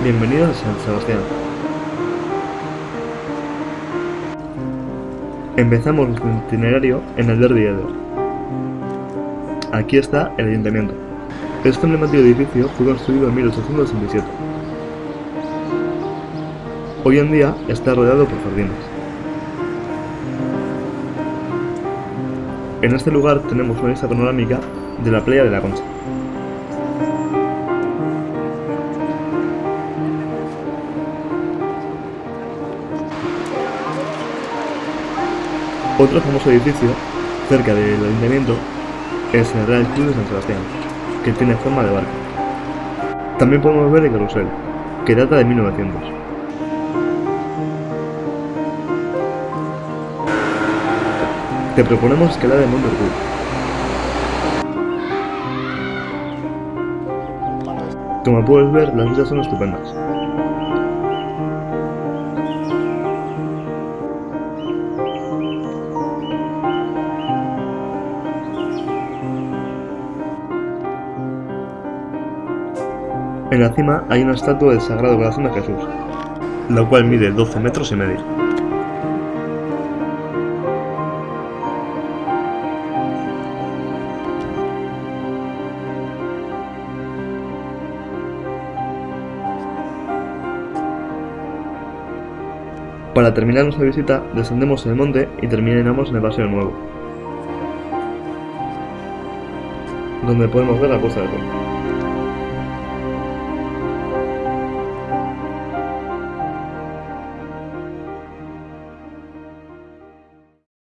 Bienvenidos a San Sebastián. Empezamos nuestro itinerario en el Derby Eder. Aquí está el ayuntamiento. Este emblemático edificio fue construido en 1867. Hoy en día está rodeado por jardines. En este lugar tenemos una vista panorámica de la playa de la Concha. Otro famoso edificio cerca del ayuntamiento es el Real Club de San Sebastián, que tiene forma de barco. También podemos ver el carrusel, que data de 1900. Te proponemos escalar el Monte Orgullo. Como puedes ver, las vistas son estupendas. En la cima hay una estatua del Sagrado Corazón de Jesús, la cual mide 12 metros y medio. Para terminar nuestra visita, descendemos el monte y terminamos en el Paseo Nuevo, donde podemos ver la puesta de sol.